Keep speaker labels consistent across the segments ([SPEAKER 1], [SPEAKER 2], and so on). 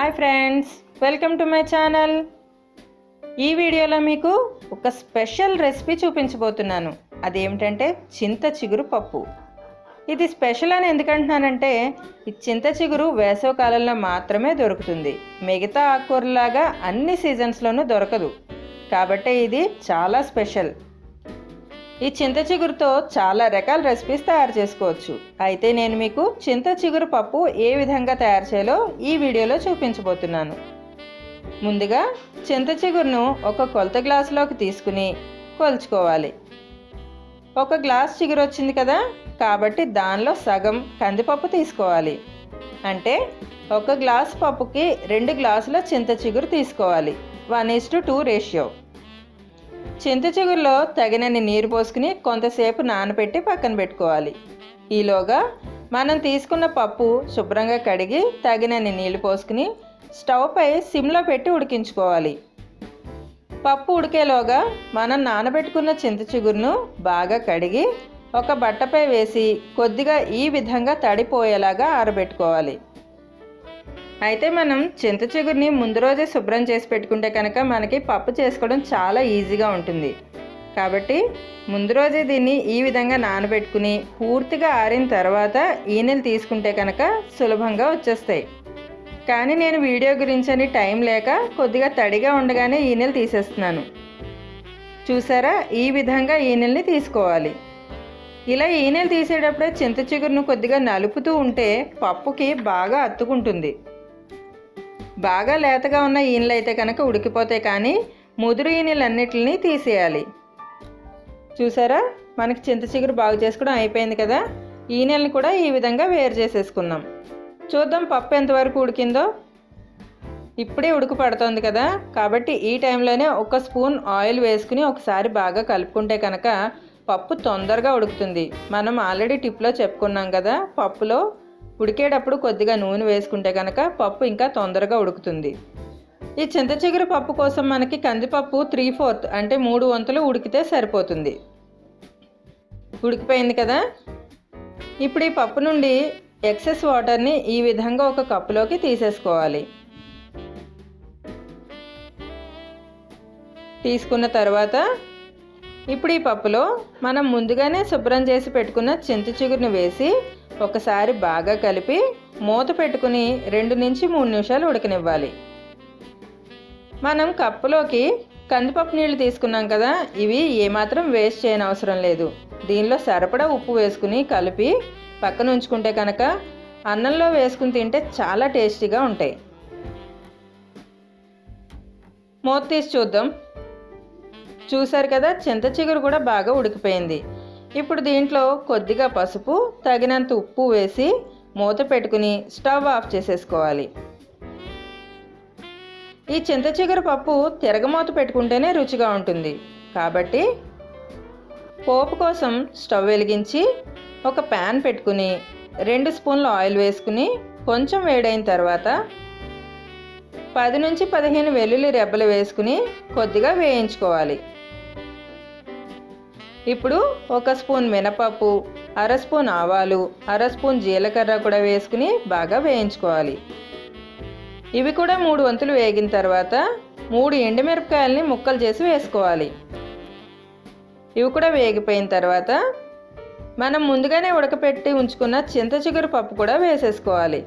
[SPEAKER 1] Hi friends welcome to my channel. ఈ వీడియోలో మీకు ఒక స్పెషల్ రెసిపీ చూపించబోతున్నాను. అదేమిటంటే చింత చిగురు పప్పు. ఇది స్పెషల్ అని ఎందుకంటున్నానంటే ఈ చింత చిగురు వేసవ కాలంలో మాత్రమే దొరుకుతుంది. మిగతా ఆకుకూరలాగా అన్ని సీజన్స్లోనూ దొరకదు. కాబట్టి ఇది చాలా స్పెషల్. ఈ చింత చిగురుతో చాలా రకాల రెసిపీస్ తయారు చేసుకోవచ్చు. అయితే నేను మీకు చింత చిగురు పప్పు ఏ విధంగా తయారు చేయాలో ఈ వీడియోలో చూపించబోతున్నాను. ముందుగా చింత చిగురును ఒక కొలత గ్లాసులోకి తీసుకుని కొలుచుకోవాలి. ఒక గ్లాస్ చిగురు వచ్చింది కదా కాబట్టి దానిలో సగం కందిపప్పు తీసుకోవాలి. అంటే ఒక గ్లాస్ పప్పుకి రెండు గ్లాసుల చింత చిగురు తీసుకోవాలి. One is to two ratio చింత చిగురులో తగినన్ని నీరు పోసుకుని కొంతసేపు నానబెట్టి పక్కన పెట్టుకోవాలి. ఈలోగా మనం తీసుకున్న పప్పు శుభ్రంగా కడిగి తగినన్ని నీళ్ళు పోసుకుని స్టవ్ పై సిమ్లో పెట్టి ఉడికించుకోవాలి. పప్పు ఉడికేలోగా మనం నానబెట్టుకున్న చింత చిగురును బాగా కడిగి ఒక బట్టపై వేసి కొద్దిగా ఈ విధంగా తడిపోయేలాగా ఆరబెట్టుకోవాలి. అయితే మనం చింత చిగురిని ముందు రోజే శుభ్రం చేసి పెట్టుకుంటే కనుక మనకి పప్పు చేసుకోవడం చాలా ఈజీగా ఉంటుంది. కాబట్టి ముందు రోజే దీన్ని ఈ విధంగా నానబెట్టుకుని పూర్తిగా ఆరిన తర్వాత ఈనెలు తీసుకుంటే కనుక సులభంగా వచ్చేస్తాయి. కానీ నేను వీడియో గురించి అని టైం లేక కొద్దిగా తడిగా ఉండగానే ఈనెలు తీసేస్తున్నాను. చూసారా? ఈ విధంగా ఈనెల్ని తీసుకోవాలి. ఇలా ఈనెలు తీసేటప్పుడే చింత చిగురును కొద్దిగా నలుపుతూ ఉంటే పప్పుకి బాగా అత్తుకుంటుంది బాగా లేతగా ఉన్న ఈనెలు అయితే కనుక ఉడికిపోతాయి కానీ ముదురు ఈనెలన్నిటిని తీసేయాలి. చూసారా? మనకి చింత చిగురు బాగు చేసుకోవడం అయిపోయింది కదా? ఈనెల్ని కూడా ఈ విధంగా వేరు చేసేసుకున్నాం చూద్దాం పప్పు ఎంతవరకు ఉడికిందో. ఇప్పుడే ఉడుకు పడుతుంది కదా? కాబట్టి ఈ టైంలోనే ఒక స్పూన్ ఆయిల్ వేసుకుని ఒకసారి బాగా కలుపుకుంటే కనుక పప్పు తొందరగా ఉడుకుతుంది. మనం ఆల్రెడీ టిప్లో చెప్పుకున్నాం కదా పప్పులో ఉడికేటప్పుడు కొద్దిగా నూనె వేసుకుంటే కనుక పప్పు ఇంకా తొందరగా ఉడుకుతుంది. ఈ చింత చిగురు పప్పు కోసం మనకి కందిపప్పు త్రీ ఫోర్త్ అంటే మూడు వంతులు ఉడికితే సరిపోతుంది. ఉడికిపోయింది కదా? ఇప్పుడు ఈ పప్పు నుండి ఎక్సెస్ వాటర్ని ఈ విధంగా ఒక కప్పులోకి తీసేసుకోవాలి. తీసుకున్న తర్వాత ఇప్పుడు ఈ పప్పులో మనం ముందుగానే శుభ్రం చేసి పెట్టుకున్న చింత చిగురును వేసి ఒకసారి బాగా కలిపి మూత పెట్టుకుని రెండు నుంచి మూడు నిమిషాలు ఉడకనివ్వాలి. మనం కప్పులోకి కందిపప్పు నీళ్ళు తీసుకున్నాం కదా ఇవి ఏమాత్రం వేస్ట్ చేయని అవసరం లేదు. దీనిలో సరిపడా ఉప్పు వేసుకుని కలిపి పక్కన ఉంచుకుంటే కనుక అన్నంలో వేసుకుని తింటే చాలా టేస్టీగా ఉంటాయి. మూత తీసి చూద్దాం. చూసారు కదా చింత చిగురు కూడా బాగా ఉడికిపోయింది. ఇప్పుడు దీంట్లో కొద్దిగా పసుపు తగినంత ఉప్పు వేసి మూత పెట్టుకుని స్టవ్ ఆఫ్ చేసేసుకోవాలి. ఈ చింత చిగురు పప్పు తిరగమూత పెట్టుకుంటేనే రుచిగా ఉంటుంది. కాబట్టి పోపు కోసం స్టవ్ వెలిగించి ఒక ప్యాన్ పెట్టుకుని రెండు స్పూన్ల ఆయిల్ వేసుకుని కొంచెం వేడైన తర్వాత పది నుంచి పదిహేను వెల్లుల్లి రెబ్బలు వేసుకుని కొద్దిగా వేయించుకోవాలి. ఇప్పుడు ఒక స్పూన్ మినపప్పు అర స్పూన్ ఆవాలు అర స్పూన్ జీలకర్ర కూడా వేసుకుని బాగా వేయించుకోవాలి. ఇవి కూడా మూడు వంతులు వేగిన తర్వాత మూడు ఎండుమిరపకాయలని ముక్కలు చేసి వేసుకోవాలి. ఇవి కూడా వేగిపోయిన తర్వాత మనం ముందుగానే ఉడకపెట్టి ఉంచుకున్న చింత చిగురు పప్పు కూడా వేసేసుకోవాలి.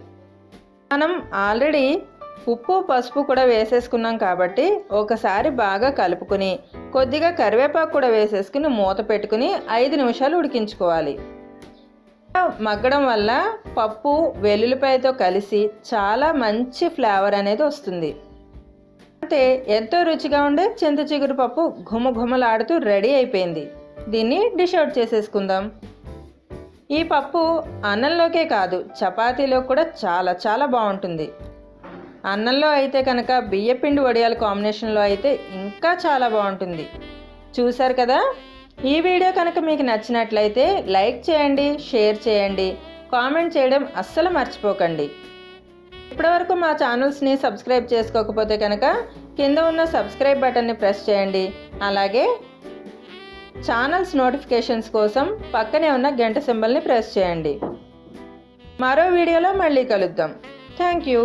[SPEAKER 1] మనం ఆల్రెడీ ఉప్పు పసుపు కూడా వేసేసుకున్నాం కాబట్టి ఒకసారి బాగా కలుపుకుని కొద్దిగా కరివేపాకు కూడా వేసేసుకుని మూత పెట్టుకుని ఐదు నిమిషాలు ఉడికించుకోవాలి. మగ్గడం వల్ల పప్పు వెల్లుల్లిపాయతో కలిసి చాలా మంచి ఫ్లేవర్ అనేది వస్తుంది. అంటే ఎంతో రుచిగా ఉండే చింత చిగురు పప్పు ఘుమఘుమలాడుతూ రెడీ అయిపోయింది. దీన్ని డిష్ అవుట్ చేసేసుకుందాం. ఈ పప్పు అన్నంలోకే కాదు చపాతీలో కూడా చాలా చాలా బాగుంటుంది. అన్నంలో అయితే కనుక బియ్యపిండి వడియాల కాంబినేషన్లో అయితే ఇంకా చాలా బాగుంటుంది. చూసారు కదా? ఈ వీడియో కనుక మీకు నచ్చినట్లయితే లైక్ చేయండి షేర్ చేయండి కామెంట్ చేయడం అస్సలు మర్చిపోకండి. ఇప్పటివరకు మా ఛానల్స్ని సబ్స్క్రైబ్ చేసుకోకపోతే కనుక కింద ఉన్న సబ్స్క్రైబ్ బటన్ని ప్రెస్ చేయండి. అలాగే ఛానల్స్ నోటిఫికేషన్స్ కోసం పక్కనే ఉన్న గంట సింబల్ని ప్రెస్ చేయండి. మరో వీడియోలో మళ్ళీ కలుద్దాం. Thank you.